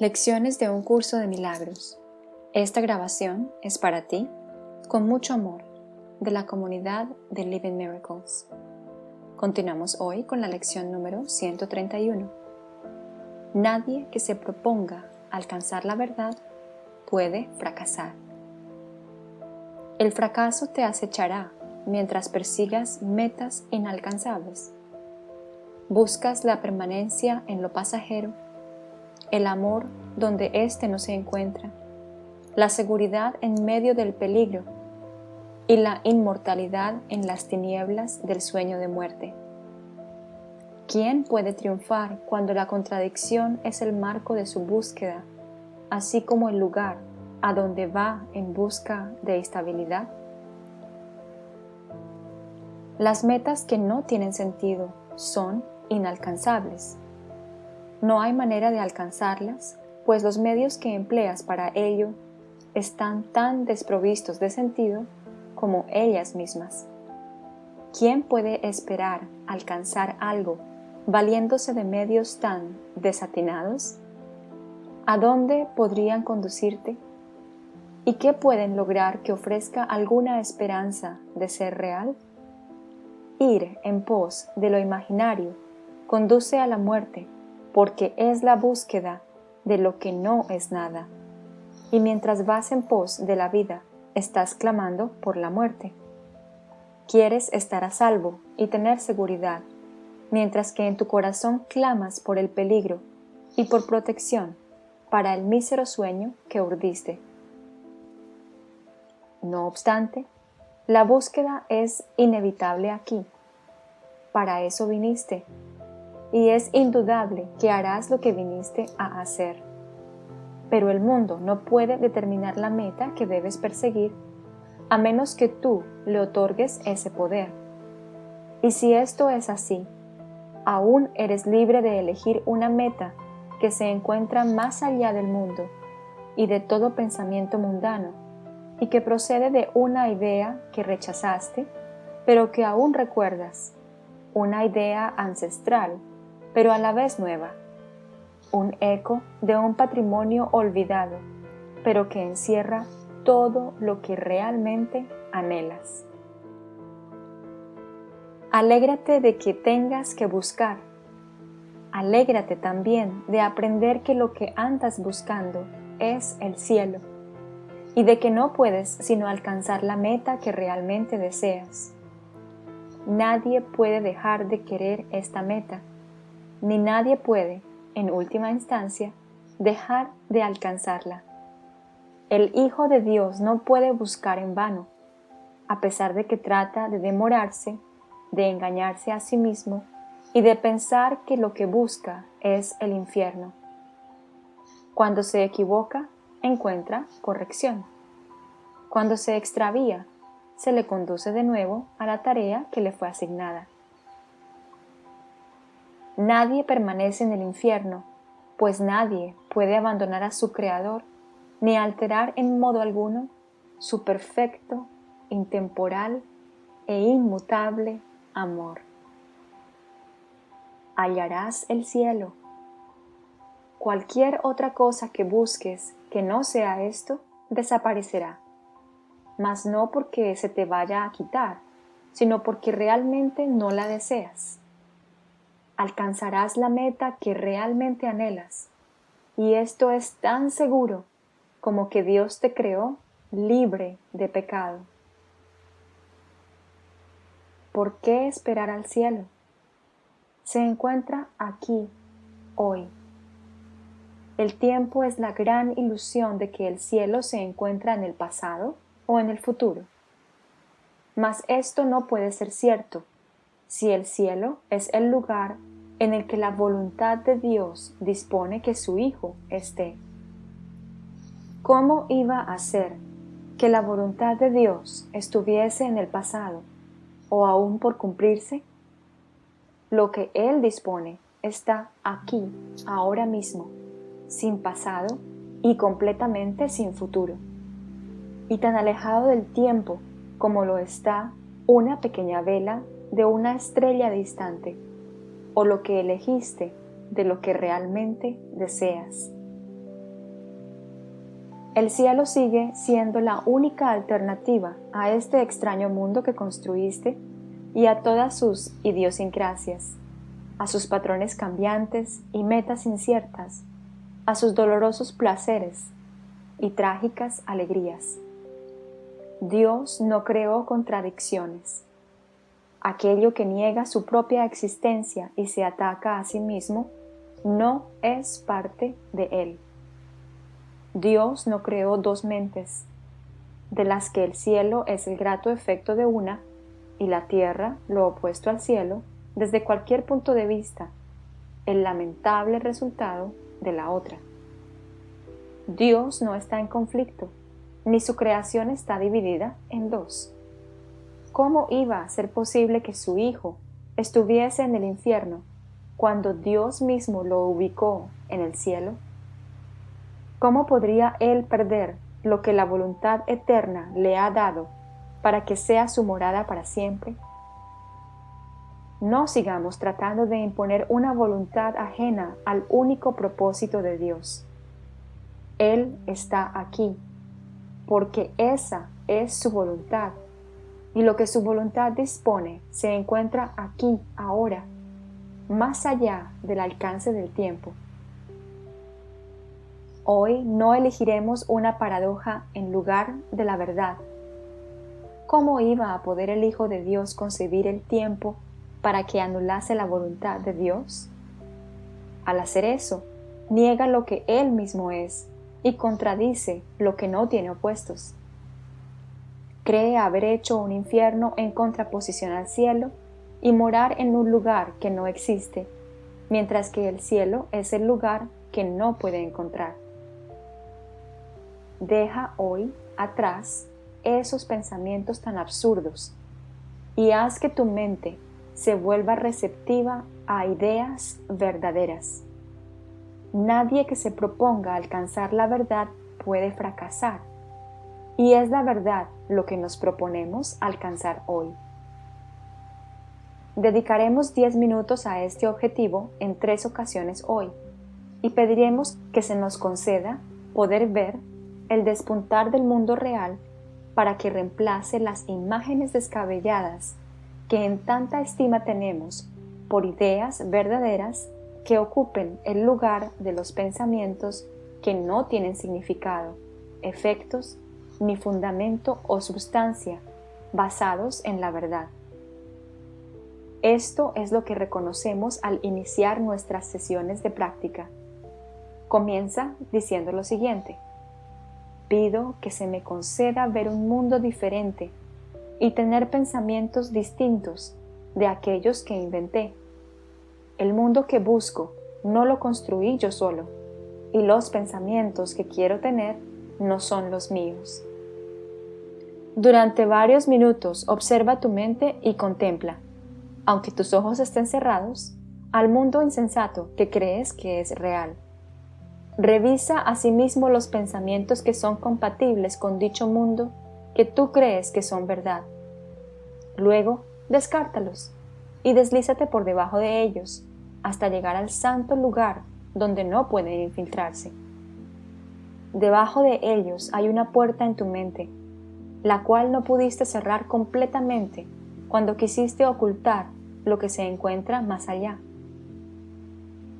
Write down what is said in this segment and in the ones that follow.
Lecciones de un curso de milagros. Esta grabación es para ti, con mucho amor, de la comunidad de Living Miracles. Continuamos hoy con la lección número 131. Nadie que se proponga alcanzar la verdad puede fracasar. El fracaso te acechará mientras persigas metas inalcanzables. Buscas la permanencia en lo pasajero el amor donde éste no se encuentra, la seguridad en medio del peligro y la inmortalidad en las tinieblas del sueño de muerte. ¿Quién puede triunfar cuando la contradicción es el marco de su búsqueda, así como el lugar a donde va en busca de estabilidad? Las metas que no tienen sentido son inalcanzables no hay manera de alcanzarlas, pues los medios que empleas para ello están tan desprovistos de sentido como ellas mismas. ¿Quién puede esperar alcanzar algo valiéndose de medios tan desatinados? ¿A dónde podrían conducirte? ¿Y qué pueden lograr que ofrezca alguna esperanza de ser real? Ir en pos de lo imaginario conduce a la muerte porque es la búsqueda de lo que no es nada. Y mientras vas en pos de la vida, estás clamando por la muerte. Quieres estar a salvo y tener seguridad, mientras que en tu corazón clamas por el peligro y por protección para el mísero sueño que urdiste. No obstante, la búsqueda es inevitable aquí. Para eso viniste, y es indudable que harás lo que viniste a hacer. Pero el mundo no puede determinar la meta que debes perseguir a menos que tú le otorgues ese poder. Y si esto es así, aún eres libre de elegir una meta que se encuentra más allá del mundo y de todo pensamiento mundano, y que procede de una idea que rechazaste, pero que aún recuerdas, una idea ancestral pero a la vez nueva, un eco de un patrimonio olvidado, pero que encierra todo lo que realmente anhelas. Alégrate de que tengas que buscar. Alégrate también de aprender que lo que andas buscando es el cielo y de que no puedes sino alcanzar la meta que realmente deseas. Nadie puede dejar de querer esta meta ni nadie puede, en última instancia, dejar de alcanzarla. El Hijo de Dios no puede buscar en vano, a pesar de que trata de demorarse, de engañarse a sí mismo y de pensar que lo que busca es el infierno. Cuando se equivoca, encuentra corrección. Cuando se extravía, se le conduce de nuevo a la tarea que le fue asignada. Nadie permanece en el infierno, pues nadie puede abandonar a su Creador ni alterar en modo alguno su perfecto, intemporal e inmutable amor. Hallarás el cielo. Cualquier otra cosa que busques que no sea esto, desaparecerá, mas no porque se te vaya a quitar, sino porque realmente no la deseas alcanzarás la meta que realmente anhelas. Y esto es tan seguro como que Dios te creó libre de pecado. ¿Por qué esperar al cielo? Se encuentra aquí, hoy. El tiempo es la gran ilusión de que el cielo se encuentra en el pasado o en el futuro. Mas esto no puede ser cierto si el cielo es el lugar en el que la voluntad de Dios dispone que su Hijo esté. ¿Cómo iba a ser que la voluntad de Dios estuviese en el pasado o aún por cumplirse? Lo que Él dispone está aquí, ahora mismo, sin pasado y completamente sin futuro, y tan alejado del tiempo como lo está una pequeña vela de una estrella distante o lo que elegiste de lo que realmente deseas. El cielo sigue siendo la única alternativa a este extraño mundo que construiste y a todas sus idiosincrasias, a sus patrones cambiantes y metas inciertas, a sus dolorosos placeres y trágicas alegrías. Dios no creó contradicciones. Aquello que niega su propia existencia y se ataca a sí mismo no es parte de Él. Dios no creó dos mentes, de las que el cielo es el grato efecto de una y la tierra, lo opuesto al cielo, desde cualquier punto de vista, el lamentable resultado de la otra. Dios no está en conflicto, ni su creación está dividida en dos. ¿Cómo iba a ser posible que su Hijo estuviese en el infierno cuando Dios mismo lo ubicó en el cielo? ¿Cómo podría él perder lo que la voluntad eterna le ha dado para que sea su morada para siempre? No sigamos tratando de imponer una voluntad ajena al único propósito de Dios. Él está aquí, porque esa es su voluntad, y lo que su voluntad dispone se encuentra aquí, ahora, más allá del alcance del tiempo. Hoy no elegiremos una paradoja en lugar de la verdad. ¿Cómo iba a poder el Hijo de Dios concebir el tiempo para que anulase la voluntad de Dios? Al hacer eso, niega lo que Él mismo es y contradice lo que no tiene opuestos. Cree haber hecho un infierno en contraposición al cielo y morar en un lugar que no existe, mientras que el cielo es el lugar que no puede encontrar. Deja hoy atrás esos pensamientos tan absurdos y haz que tu mente se vuelva receptiva a ideas verdaderas. Nadie que se proponga alcanzar la verdad puede fracasar, y es la verdad lo que nos proponemos alcanzar hoy. Dedicaremos 10 minutos a este objetivo en tres ocasiones hoy, y pediremos que se nos conceda poder ver el despuntar del mundo real para que reemplace las imágenes descabelladas que en tanta estima tenemos por ideas verdaderas que ocupen el lugar de los pensamientos que no tienen significado, efectos, ni fundamento o sustancia basados en la verdad. Esto es lo que reconocemos al iniciar nuestras sesiones de práctica. Comienza diciendo lo siguiente pido que se me conceda ver un mundo diferente y tener pensamientos distintos de aquellos que inventé. El mundo que busco no lo construí yo solo, y los pensamientos que quiero tener no son los míos. Durante varios minutos observa tu mente y contempla, aunque tus ojos estén cerrados, al mundo insensato que crees que es real. Revisa asimismo los pensamientos que son compatibles con dicho mundo que tú crees que son verdad. Luego, descártalos y deslízate por debajo de ellos hasta llegar al santo lugar donde no pueden infiltrarse. Debajo de ellos hay una puerta en tu mente, la cual no pudiste cerrar completamente cuando quisiste ocultar lo que se encuentra más allá.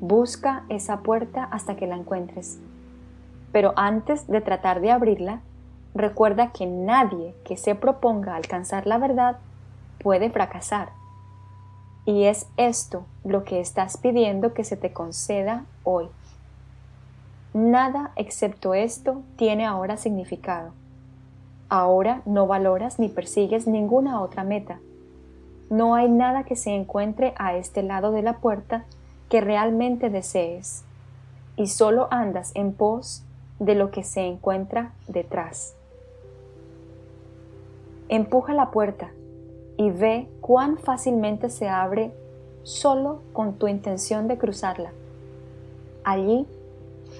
Busca esa puerta hasta que la encuentres. Pero antes de tratar de abrirla, recuerda que nadie que se proponga alcanzar la verdad puede fracasar. Y es esto lo que estás pidiendo que se te conceda hoy. Nada excepto esto tiene ahora significado. Ahora no valoras ni persigues ninguna otra meta. No hay nada que se encuentre a este lado de la puerta que realmente desees y solo andas en pos de lo que se encuentra detrás. Empuja la puerta y ve cuán fácilmente se abre solo con tu intención de cruzarla. Allí,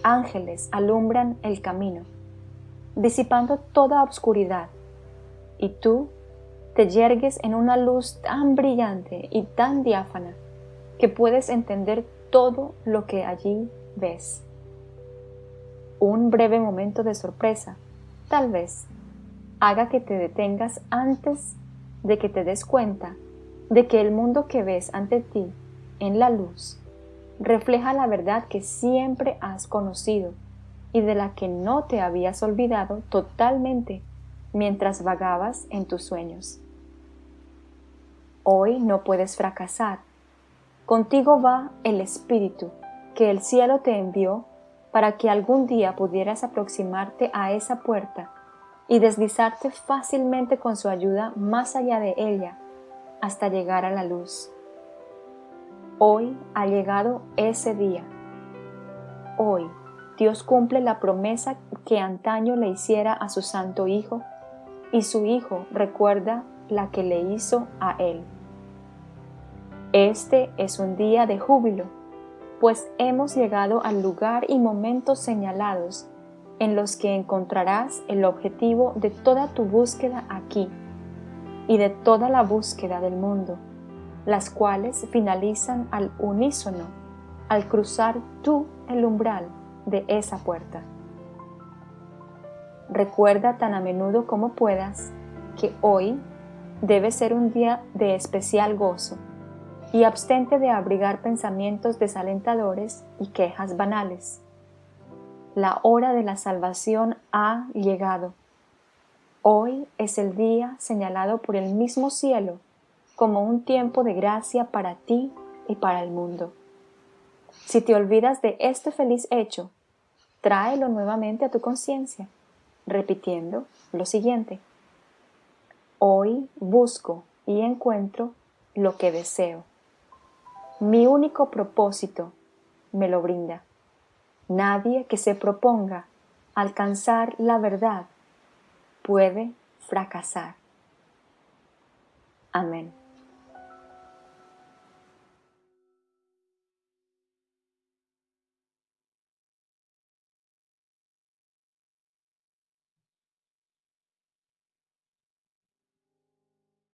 ángeles alumbran el camino, disipando toda obscuridad, y tú te yergues en una luz tan brillante y tan diáfana que puedes entender todo lo que allí ves. un breve momento de sorpresa, tal vez, haga que te detengas antes de que te des cuenta de que el mundo que ves ante ti en la luz refleja la verdad que siempre has conocido y de la que no te habías olvidado totalmente mientras vagabas en tus sueños. Hoy no puedes fracasar. Contigo va el Espíritu que el cielo te envió para que algún día pudieras aproximarte a esa puerta y deslizarte fácilmente con su ayuda más allá de ella hasta llegar a la luz. Hoy ha llegado ese día. Hoy Dios cumple la promesa que antaño le hiciera a su Santo Hijo y su Hijo recuerda la que le hizo a él. Este es un día de júbilo, pues hemos llegado al lugar y momentos señalados en los que encontrarás el objetivo de toda tu búsqueda aquí y de toda la búsqueda del mundo, las cuales finalizan al unísono al cruzar tú el umbral de esa puerta. Recuerda tan a menudo como puedas que hoy debe ser un día de especial gozo y abstente de abrigar pensamientos desalentadores y quejas banales. La hora de la salvación ha llegado. Hoy es el día señalado por el mismo cielo como un tiempo de gracia para ti y para el mundo. Si te olvidas de este feliz hecho, tráelo nuevamente a tu conciencia, repitiendo lo siguiente. Hoy busco y encuentro lo que deseo. Mi único propósito me lo brinda. Nadie que se proponga alcanzar la verdad puede fracasar. Amén.